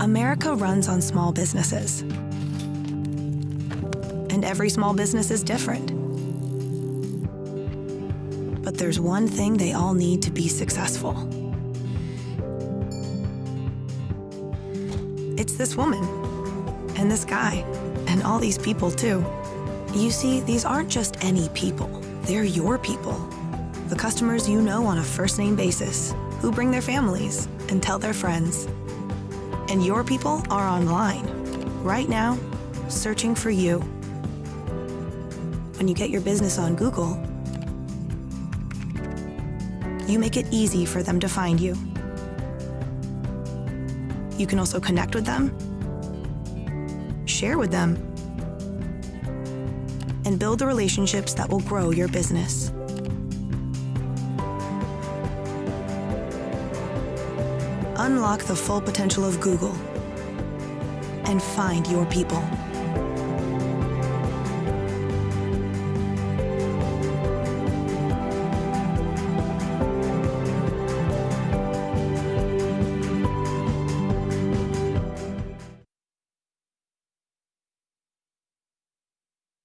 America runs on small businesses. And every small business is different. But there's one thing they all need to be successful. It's this woman, and this guy, and all these people too. You see, these aren't just any people, they're your people. The customers you know on a first name basis, who bring their families and tell their friends. And your people are online, right now, searching for you. When you get your business on Google, you make it easy for them to find you. You can also connect with them, share with them, and build the relationships that will grow your business. Unlock the full potential of Google and find your people.